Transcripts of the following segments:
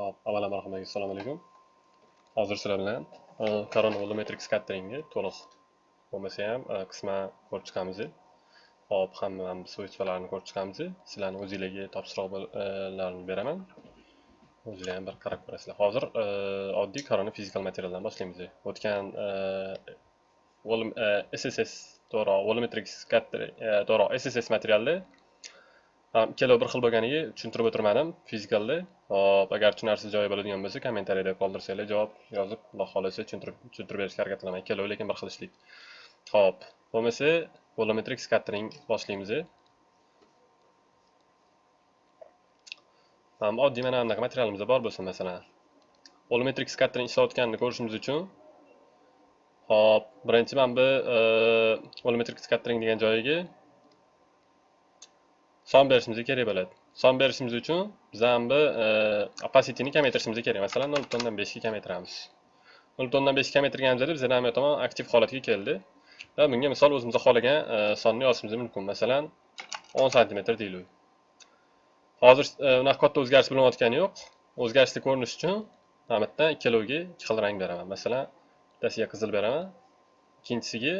Hop, avvalambor hammaga assalomu alaykum. Hozir sizlar bilan e, Corona volumetric to'liq bo'lmasa ham qisman ko'rib chiqamiz. Hop, hammamiz vazifalarini ko'rib chiqamiz. Sizlarni o'zingizlarga topshiriqlarni beraman. O'zinglar ham bir qarab ko'rasizlar. Hozir oddiy Corona physical materialdan boshlaymiz. O'tgan SSS to'g'ri volumetric scattering to'g'ri SSS materialda ikkalovi bir xil bo'lganiga tushuntirib o'tirmadim. Fizikalda hop agar tushunarsiz joyi bo'ladigan bo'lsa kommentariyada qoldirsanglar javob yozib xudo xohlasa tushuntirib tushuntirib berishga harakat qilaman ikkalovi lekin bir xil ishlaydi hop bo'lmasa volumetrik skattering boshlaymiz oddiy mana bunaqa materialimizda bor bo'lsin masalan. Volumetrik skattering ishlayotganini ko'rishimiz uchun. Hop birinchi mana bu e, volumetrik skattering degan joyiga son berishimiz kerak bo'ladi. Son berishimiz uchun biz ham e, opacityni kamaytirishimiz kerak. Masalan nol butun beshga kamaytiramiz. Nol butun beshga kamaytirganimizda bizda namiya tomon aktiv holatga keldi. Va bunga misol o'zimiz xohlagan e, sonni yozishimiz mumkin. Masalan o'n santimetr deylik hozir e, unaqa katta o'zgarish bo'layotgani yo'q. O'zgarishni ko'rinish uchun mana bitta ikkalovga ikki xil rang beraman. Masalan bittasiga qizil beraman ikkinchisiga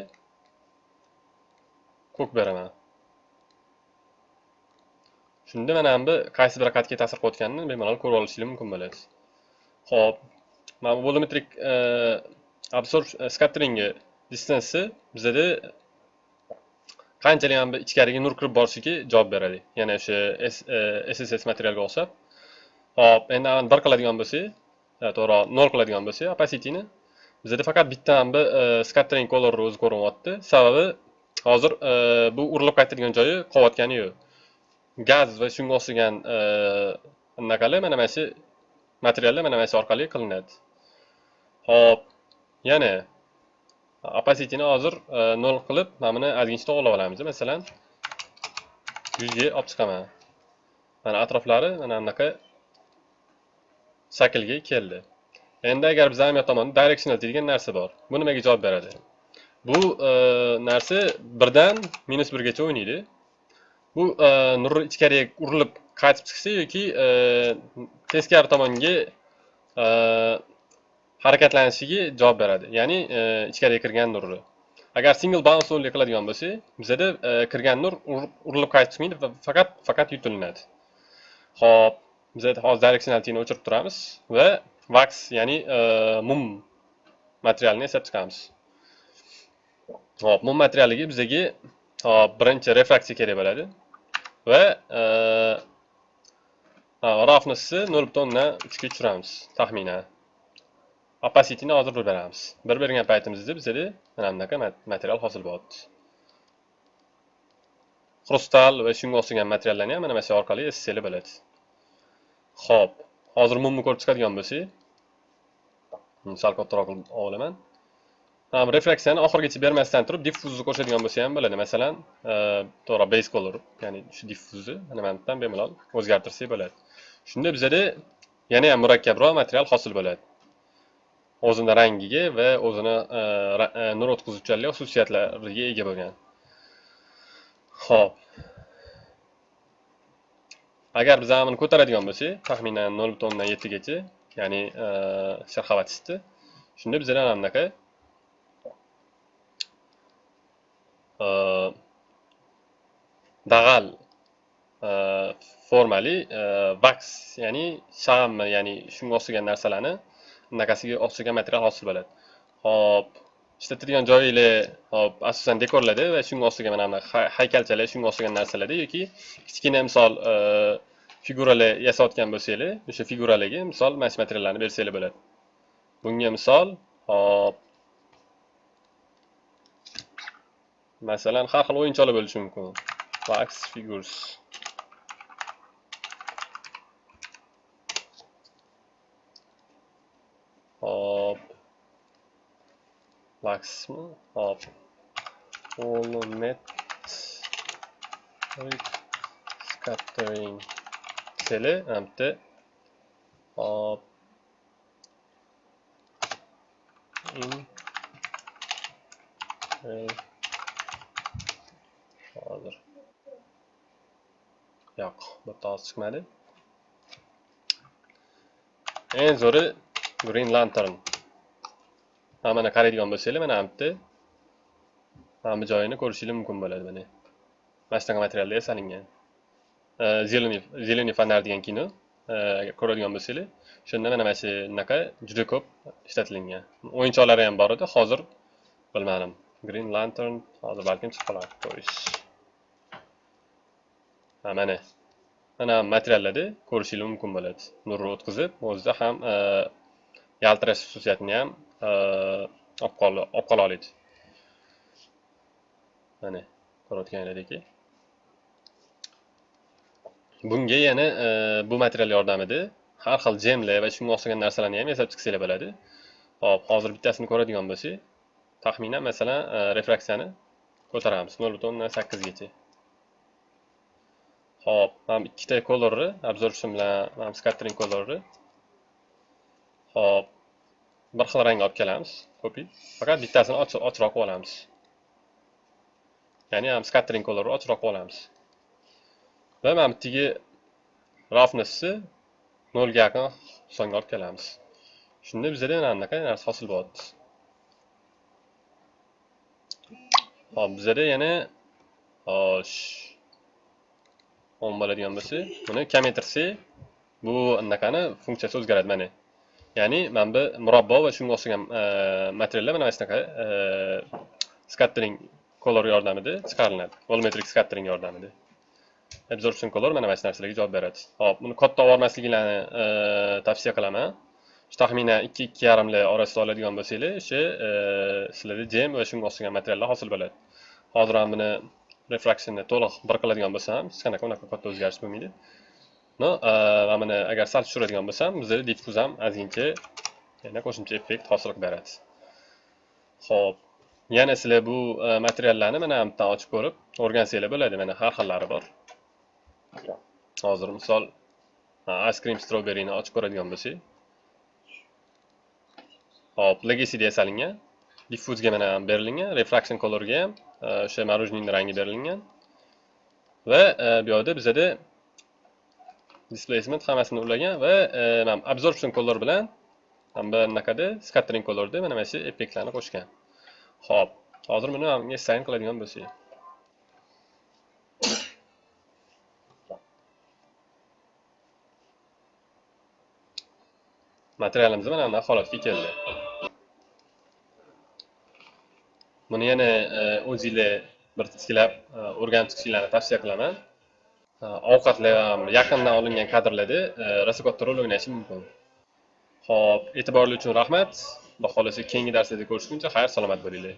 ko'k beraman. Shunda mana bu qaysi bir qatga ta'sir qilayotganini bemalol ko'rib olishingiz mumkin bo'ladi. Ho'p mana bu volumetrik e, absorb e, skatteringi distansi bizada qanchalik ham ichkariga nur kirib borishiga javob beradi. Yana o'sha sss e, materialga o'xshab. Hop endi bir qiladigan bo'lsak to'g'riroq nol qiladigan bo'lsak opacityni bizada faqat bitta ham bu scattering colorni o'zi ko'rinyapti. Sababi hozir bu urilib qaytadigan joyi qolayotgani yo'q. Gaz va shunga o'xshagan e, anaqalar mana mana shu materiallar mana mana shu orqali qilinadi. Ho'p yana opacityni hozir e, nol qilib mana buni ozgincha to'g'irlab olamiz. Masalan yuzga olib chiqaman. Mana atroflari mana bunaqa shaklga keldi. Endi agar biz ahamiyat tomonda directional degan narsa bor bu nimaga javob beradi? Bu e, narsa birdan minus birgacha o'ynaydi. Bu e, nur ichkariga urilib qaytib chiqsa yoki e, teskari tomonga e, harakatlanishiga javob beradi. Ya'ni e, ichkariga kirgan nurni agar single bounce only qiladigan bo'lsa bizada e, kirgan nur urilib qaytib chiqmaydi faqat faqat yutilinadi ho'p bizada hozir directionalityni o'chirib turamiz va wax ya'ni e, mum materialni yasab chiqamiz. Ho'p mum materialiga bizaga hop birinchi refraksiya kerak bo'ladi. Va e, roughnessni nol butun uchga tushiramiz taxminan opacityni hozir bir beramiz. Bir bergan paytimizda bizada mana bunaqa material hosil bo'lyapti xrustal va shunga o'xshagan materiallarni ham mana mana shu orqali ssli bo'ladi. Ho'p hozir mumni ko'rib chiqadigan bo'lsak sal kattaroq qilib olaman refraksiyani oxirgacha bermasdan turib diffuzni qo'shadigan bo'lsa ham bo'ladi. Masalan e, to'g'ri base color ya'ni shu diffuzni mana bu yerdan bemalol o'zgartirsak bo'ladi. Shunda bizada yana ham murakkabroq material hosil bo'ladi. O'zini rangiga va o'zini e, e, nur o'tkazuvchanlik xususiyatlariga ega bo'lgan. Ho'p agar biz buni ko'taradigan bo'lsak taxminan nol butun o'ndan yettigacha ya'ni sharxavatisti shunda bizada mana bunaqa dag'al formali vaks ya'ni shag'ammi ya'ni shunga o'xshagan narsalarni bunaqasiga o'xshagan material hosil bo'ladi hop ishlatadigan joyinglar hop asosan dekorlarda va shunga o'xshagan mana bunaqa haykalchalar shunga o'xshagan narsalarda yoki kichkina misol figuralar yasayotgan bo'lsanglar o'sha figuralarga misol mana shu materiallarni bersanglar bo'ladi bunga misol hop masalan har xil o'yinchoqlar bo'lishi mumkin. Wax figures hop. Waxmi hop. Volumetric scattering. Seli bitta hop. In. Hozir yo'q bu oz chiqmadi. Eng zo'ri green lantern. Ha mana qaraydigan bo'lsanglar mana bu yerda mana bu joyini ko'rishingiz mumkin bo'ladi mana. Mana shunaqa materialda yasalingan zeleniy zeleniy fonar degan kino agar ko'radigan bo'lsanglar shunda mana mana shu bunaqa juda ko'p ishlatilingan o'yinchoqlari ham bor edi hozir bilmadim. Green lantern hozir balkim chiqib qolar ko'rish. Mana. Mana materiallarda ko'rishingiz mumkin bo'ladi. Nurni o'tkazib o'zida ham e, yaltirash xususiyatini ham e, olib qola oladi mana ko'rayotganlaringdek bunga yana e, bu material yordamida har xil jemlar va shunga o'xshagan narsalarni ham yasab chiqsanglar bo'ladi. Hop hozir bittasini ko'radigan bo'lsak taxminan masalan refraksiyani ko'taramiz. Nol butun o'ndan sakkizgacha Xo'p, mana tane colorni absorption bilan mana scattering colorni. Xo'p, bir xil rang olib kelamiz. Copy. Faqat bittasini ochroq qilib. Ya'ni ben scattering colorni ochroq qilib olamiz. Va mana bitdagi roughnessni 0 ga yaqin songa olib kelamiz. Shunda bizda mana bunaqa narsa hosil bo'ladi. Xo'p, bizda yana hosh 10 bo'ladigan bo'lsa buni kamaytirsak bu anaqani funksiyasi o'zgaradi mana. Ya'ni mana bu murabbo va shunga o'xshagan e, materiallar mana shunaqa e, scattering color yordamida chiqariladi. Volumetric scattering yordamida. Absorption color mana mana shu narsalarga javob beradi. Hop buni katta olib e, tavsiya qilaman. Shu taxminan ikki ikki yarimlar orasida oladigan bo'lsanglar o'sha sizlarda jem va shunga o'xshagan materiallar hosil bo'ladi. Hozir ham buni refraksionni to'liq bir qiladigan bo'lsam hech qanaqa unaqa katta o'zgarish bo'lmaydi no mana buni agar sal tushiradigan bo'lsam bizda diffuz ham ozgincha yana qo'shimcha effekt hosil qilib beradi ho'p yana sizlar bu materiallarni mana yerdan ochib ko'rib o'rgansanglar bo'ladi mana har xillari bor hozir misol ice cream strawberryni ochib ko'radigan bo'lsak hop legacida yasalingan diffuzga mana berilgan refraction colorga ham e, o'sha marujniyni rangi berilgan va e, bu yoqda bizada displacement hammasini ulagan va e, mana absorption color bilan mana bu anaqada scattering colorda mana mana shu effektlarni qo'shgan. Ho'p hozir buni assign qiladigan bo'lsak. Materialimiz mana bunday holatga keldi. Buni yana e, o'zinglar bir titkilab e, o'rganib chiqishinglarni tavsiya qilaman. E, Ovqatlar yaqindan olingan kadrlarda rosa katta rol o'ynashi mumkin. Ho'p e'tiborli uchun rahmat. Xudo xohlasa keyingi darslarda ko'rishguncha xayr salomat bo'linglar.